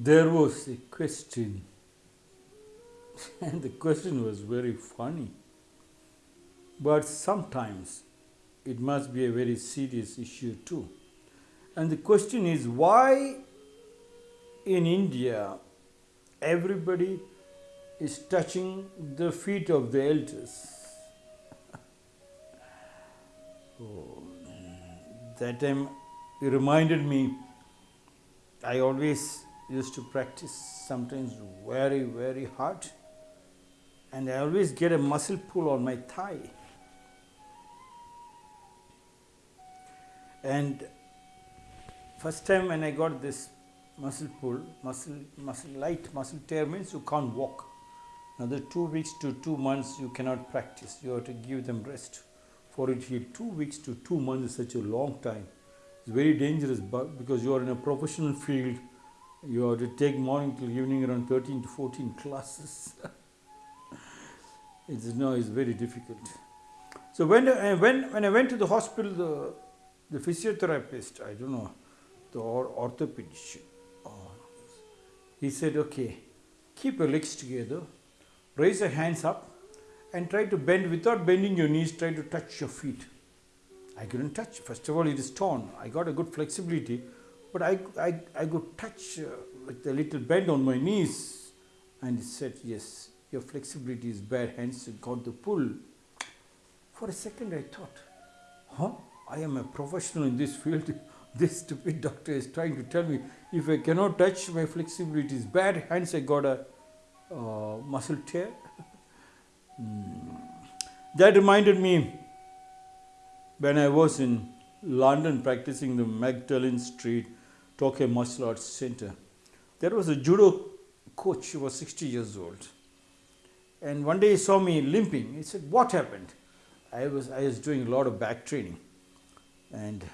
there was a question, and the question was very funny. But sometimes it must be a very serious issue too. And the question is why in India everybody is touching the feet of the elders? oh, that time it reminded me I always used to practice sometimes very, very hard, and I always get a muscle pull on my thigh. And first time when I got this muscle pull, muscle, muscle light, muscle tear means you can't walk. Another two weeks to two months you cannot practice. You have to give them rest. For it here, two weeks to two months is such a long time. It's very dangerous but because you are in a professional field. You have to take morning till evening around 13 to 14 classes. it's no, it's very difficult. So when, uh, when, when I went to the hospital, the, the physiotherapist, I don't know, the or- orthopedician, uh, he said, okay, keep your legs together, raise your hands up, and try to bend without bending your knees, try to touch your feet. I couldn't touch. First of all, it is torn. I got a good flexibility, but I, I, I could touch uh, with a little bend on my knees. And he said, Yes, your flexibility is bad, hence you got the pull. For a second, I thought, Huh? I am a professional in this field. This stupid doctor is trying to tell me if I cannot touch, my flexibility is bad, hence I got a uh, muscle tear. Hmm. That reminded me when I was in London practicing the Magdalen Street Tokyo Martial Arts Center, there was a judo coach who was 60 years old. And one day he saw me limping. He said, What happened? I was, I was doing a lot of back training. And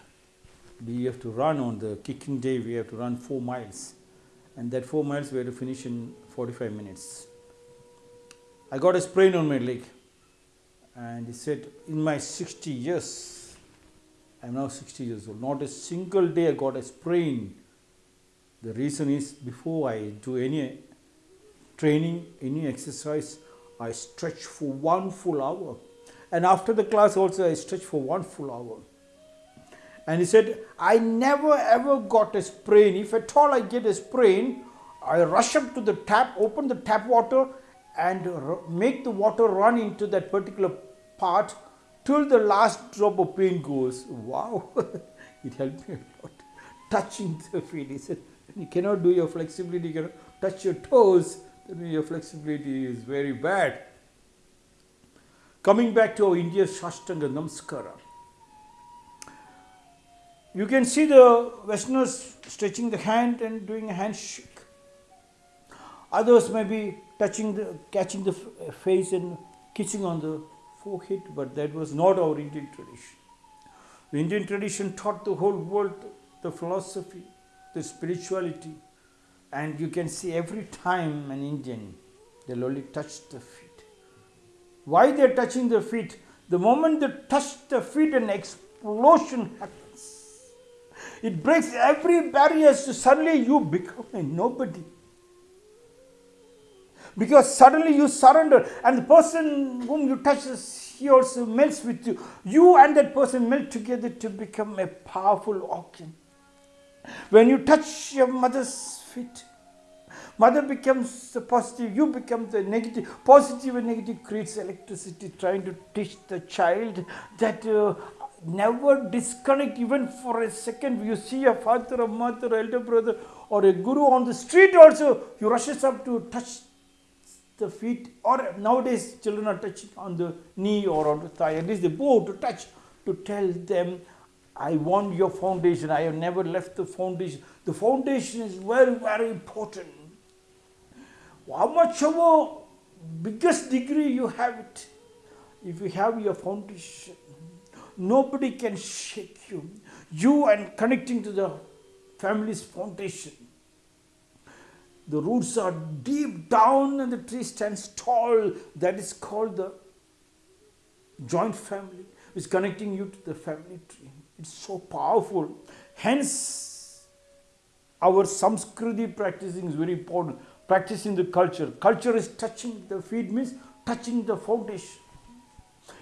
we have to run on the kicking day, we have to run four miles. And that four miles we had to finish in 45 minutes. I got a sprain on my leg. And he said, In my 60 years, I'm now 60 years old. Not a single day I got a sprain. The reason is before I do any training, any exercise, I stretch for one full hour. And after the class also I stretch for one full hour. And he said, I never ever got a sprain. If at all I get a sprain, I rush up to the tap, open the tap water, and make the water run into that particular part till the last drop of pain goes. Wow, it helped me a lot. Touching the feet. He said, you cannot do your flexibility, you cannot touch your toes, then your flexibility is very bad. Coming back to our India Shastanga Namaskara. You can see the Westerners stretching the hand and doing a handshake. Others may be touching the, catching the face and kissing on the forehead, but that was not our Indian tradition. The Indian tradition taught the whole world the philosophy, the spirituality, and you can see every time an Indian, they'll only touch the feet. Why they're touching the feet? The moment they touch the feet, an explosion happens. It breaks every barrier, so suddenly you become a nobody because suddenly you surrender and the person whom you touch he also melts with you. You and that person melt together to become a powerful organ. When you touch your mother's feet mother becomes the positive you become the negative. positive and negative creates electricity trying to teach the child that uh, never disconnect even for a second. You see a father a mother elder brother or a guru on the street also you rushes up to touch the feet or nowadays children are touching on the knee or on the thigh. At least they bow to touch to tell them i want your foundation. I have never left the foundation. The foundation is very very important. How much of a biggest degree you have it? If you have your foundation nobody can shake you. You and connecting to the family's foundation the roots are deep down and the tree stands tall. That is called the joint family. It's connecting you to the family tree. It's so powerful. Hence, our samskriti practicing is very important. Practicing the culture. Culture is touching the feet means touching the foundation.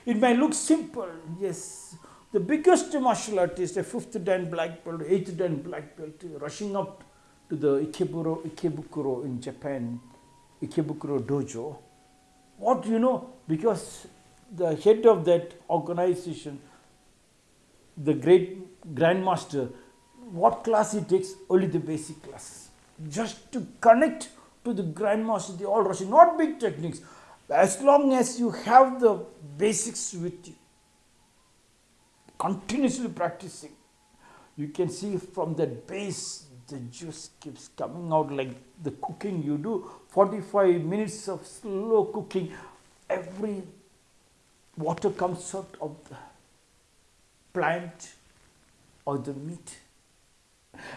It may look simple, yes. The biggest martial artist, a fifth dan black belt, eighth dan black belt, rushing up the Ikeburo, Ikebukuro in Japan, Ikebukuro dojo. What you know? Because the head of that organization, the great grandmaster, what class he takes? Only the basic class. Just to connect to the grandmaster, the all Russian, not big techniques. As long as you have the basics with you, continuously practicing, you can see from that base the juice keeps coming out like the cooking. You do 45 minutes of slow cooking every water comes out of the plant or the meat.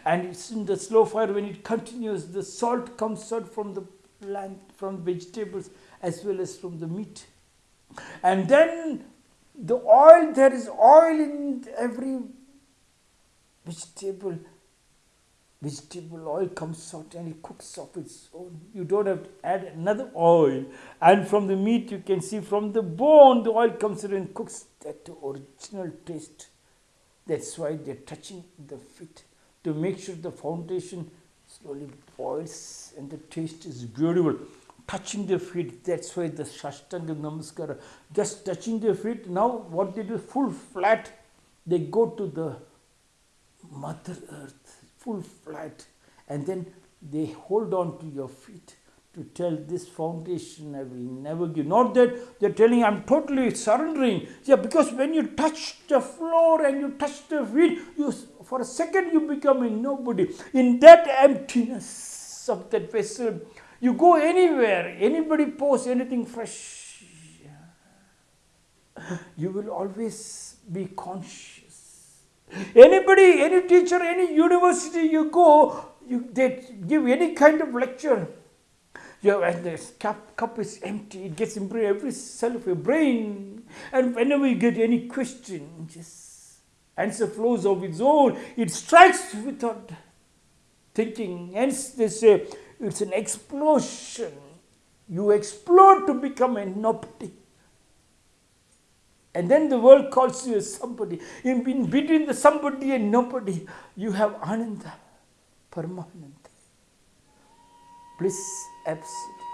And it's in the slow fire when it continues the salt comes out from the plant from vegetables as well as from the meat. And then the oil there is oil in every vegetable vegetable oil comes out and it cooks of its own. You don't have to add another oil. And from the meat, you can see from the bone, the oil comes in and cooks that original taste. That's why they're touching the feet to make sure the foundation slowly boils and the taste is beautiful. Touching the feet, that's why the Shashtanga Namaskara, just touching the feet. Now, what they do, full flat, they go to the Mother Earth full flat and then they hold on to your feet to tell this foundation I will never give. Not that they're telling I'm totally surrendering. Yeah, because when you touch the floor and you touch the feet, you for a second you become a nobody. In that emptiness of that vessel, you go anywhere, anybody posts anything fresh, you will always be conscious Anybody, any teacher, any university you go, you, they give any kind of lecture. You and the cup, cup is empty, it gets into every cell of your brain. And whenever you get any question, just answer flows of its own. It strikes without thinking. Hence they say it's an explosion. You explode to become a nobody. And then the world calls you as somebody. In, in between the somebody and nobody, you have Ananda, Paramananda. Bliss absolute.